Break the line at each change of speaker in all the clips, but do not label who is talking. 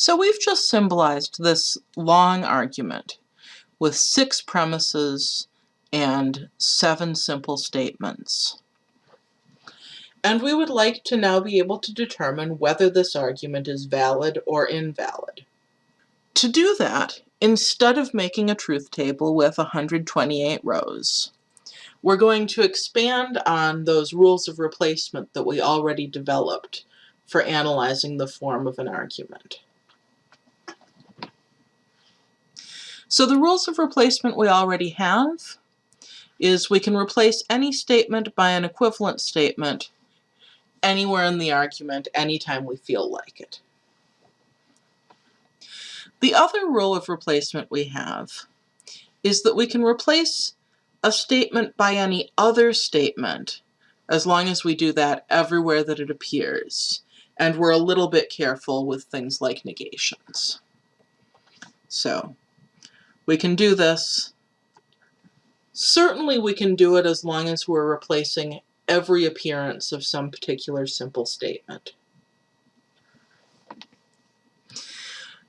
So we've just symbolized this long argument with six premises and seven simple statements. And we would like to now be able to determine whether this argument is valid or invalid. To do that, instead of making a truth table with 128 rows, we're going to expand on those rules of replacement that we already developed for analyzing the form of an argument. So the rules of replacement we already have is we can replace any statement by an equivalent statement anywhere in the argument anytime we feel like it. The other rule of replacement we have is that we can replace a statement by any other statement as long as we do that everywhere that it appears. And we're a little bit careful with things like negations. So we can do this. Certainly we can do it as long as we're replacing every appearance of some particular simple statement.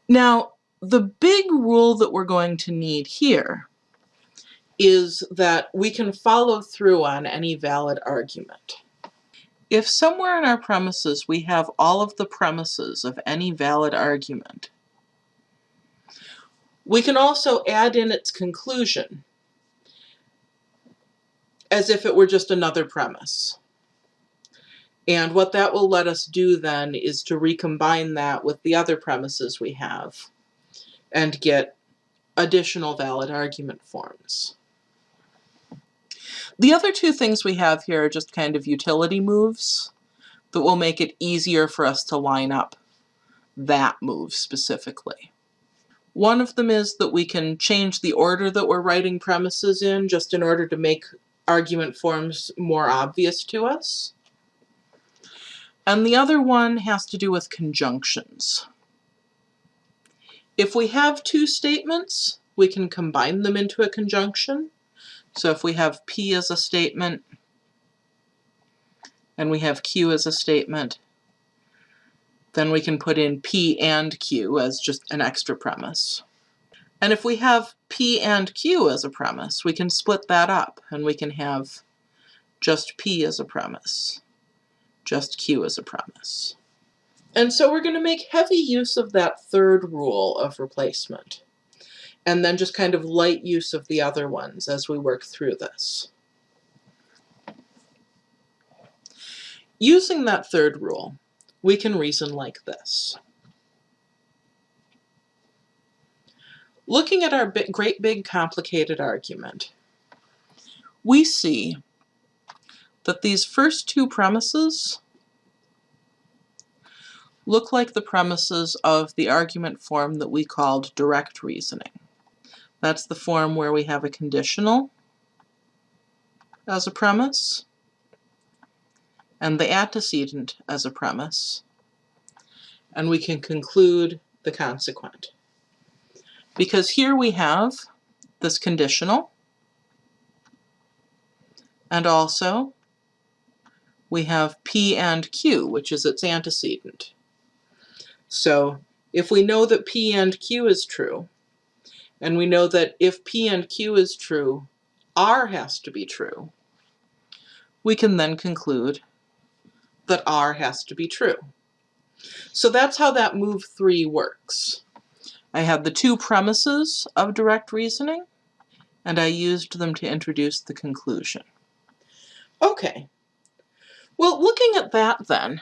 Now, the big rule that we're going to need here is that we can follow through on any valid argument. If somewhere in our premises we have all of the premises of any valid argument, we can also add in its conclusion as if it were just another premise. And what that will let us do then is to recombine that with the other premises we have and get additional valid argument forms. The other two things we have here are just kind of utility moves that will make it easier for us to line up that move specifically. One of them is that we can change the order that we're writing premises in just in order to make argument forms more obvious to us. And the other one has to do with conjunctions. If we have two statements, we can combine them into a conjunction. So if we have P as a statement, and we have Q as a statement, then we can put in P and Q as just an extra premise. And if we have P and Q as a premise, we can split that up and we can have just P as a premise, just Q as a premise. And so we're going to make heavy use of that third rule of replacement and then just kind of light use of the other ones as we work through this. Using that third rule, we can reason like this. Looking at our great big complicated argument, we see that these first two premises look like the premises of the argument form that we called direct reasoning. That's the form where we have a conditional as a premise, and the antecedent as a premise, and we can conclude the consequent. Because here we have this conditional, and also we have P and Q, which is its antecedent. So if we know that P and Q is true, and we know that if P and Q is true, R has to be true, we can then conclude that R has to be true. So that's how that move 3 works. I had the two premises of direct reasoning, and I used them to introduce the conclusion. Okay. Well, looking at that then,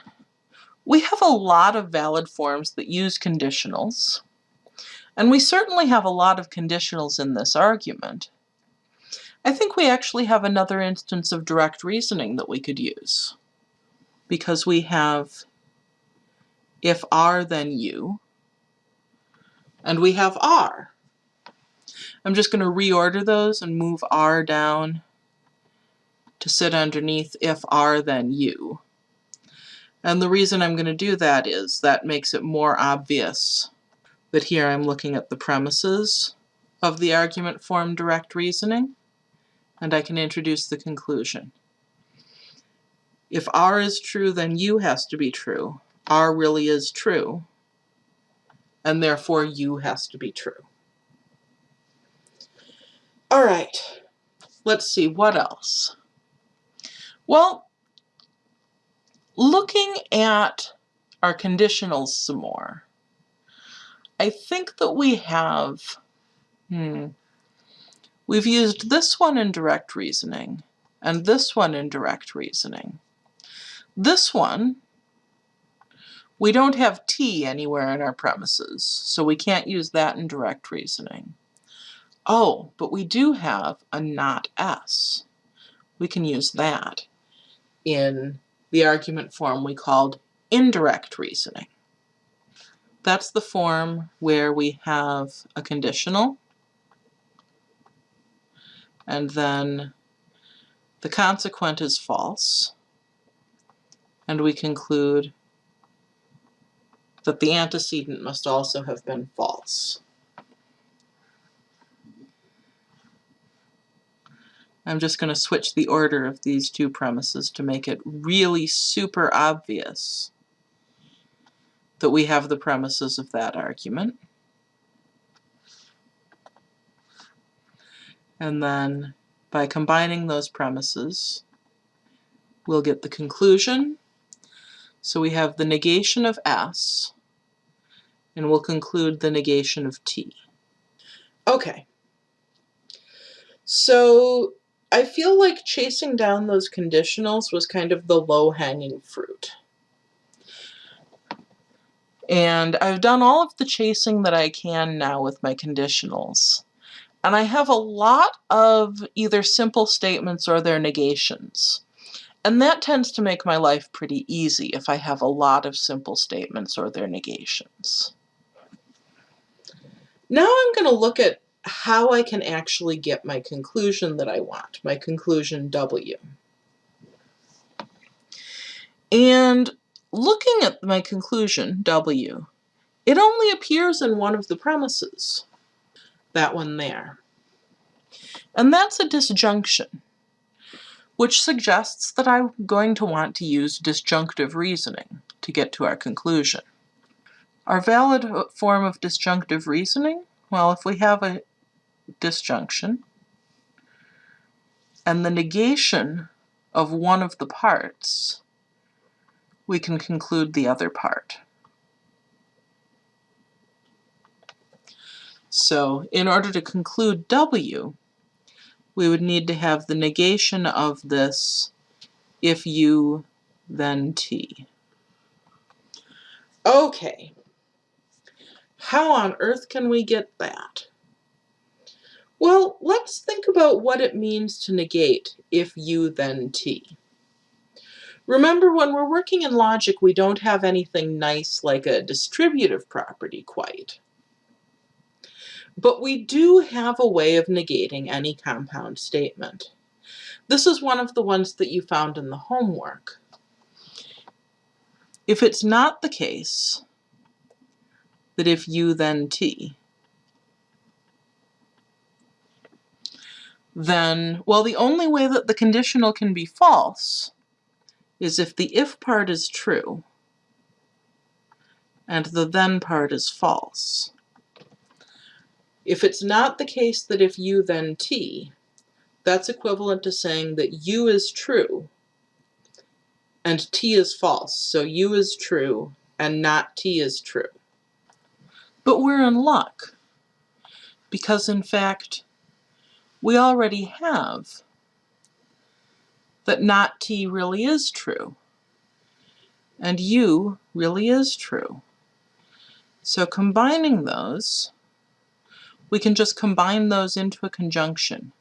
we have a lot of valid forms that use conditionals, and we certainly have a lot of conditionals in this argument. I think we actually have another instance of direct reasoning that we could use because we have if R then U, and we have R. I'm just going to reorder those and move R down to sit underneath if R then U. And the reason I'm going to do that is that makes it more obvious that here I'm looking at the premises of the argument form direct reasoning, and I can introduce the conclusion. If R is true, then U has to be true. R really is true. and therefore u has to be true. All right, let's see, what else? Well, looking at our conditionals some more, I think that we have, hmm, we've used this one in direct reasoning and this one in direct reasoning. This one, we don't have t anywhere in our premises, so we can't use that in direct reasoning. Oh, but we do have a not s. We can use that in the argument form we called indirect reasoning. That's the form where we have a conditional and then the consequent is false and we conclude that the antecedent must also have been false. I'm just going to switch the order of these two premises to make it really super obvious that we have the premises of that argument. And then by combining those premises, we'll get the conclusion. So we have the negation of S, and we'll conclude the negation of T. Okay. So I feel like chasing down those conditionals was kind of the low-hanging fruit. And I've done all of the chasing that I can now with my conditionals. And I have a lot of either simple statements or their negations. And that tends to make my life pretty easy if I have a lot of simple statements or their negations. Now I'm going to look at how I can actually get my conclusion that I want, my conclusion W. And looking at my conclusion, W, it only appears in one of the premises, that one there. And that's a disjunction, which suggests that I'm going to want to use disjunctive reasoning to get to our conclusion. Our valid form of disjunctive reasoning, well, if we have a disjunction, and the negation of one of the parts, we can conclude the other part. So in order to conclude W, we would need to have the negation of this if U, then T. Okay. How on earth can we get that? Well, let's think about what it means to negate if u then t. Remember, when we're working in logic, we don't have anything nice like a distributive property quite. But we do have a way of negating any compound statement. This is one of the ones that you found in the homework. If it's not the case that if u then t, then, well, the only way that the conditional can be false is if the if part is true and the then part is false. If it's not the case that if u then t, that's equivalent to saying that u is true and t is false. So u is true and not t is true. But we're in luck because in fact we already have that not t really is true and u really is true. So combining those, we can just combine those into a conjunction,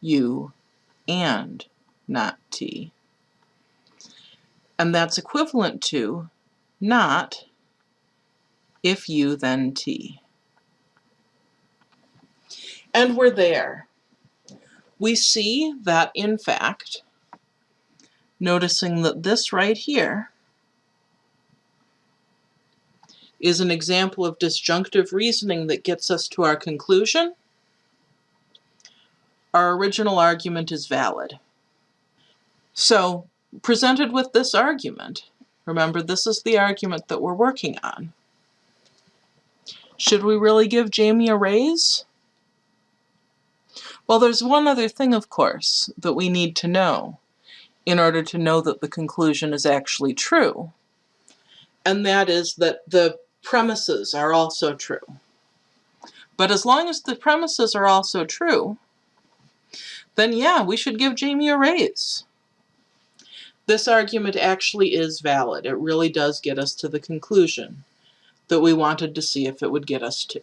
u and not t. And that's equivalent to not if u then t. And we're there we see that in fact, noticing that this right here is an example of disjunctive reasoning that gets us to our conclusion, our original argument is valid. So, presented with this argument, remember this is the argument that we're working on, Should we really give Jamie a raise? Well, there's one other thing, of course, that we need to know in order to know that the conclusion is actually true. And that is that the premises are also true. But as long as the premises are also true, then yeah, we should give Jamie a raise. This argument actually is valid. It really does get us to the conclusion that we wanted to see if it would get us to.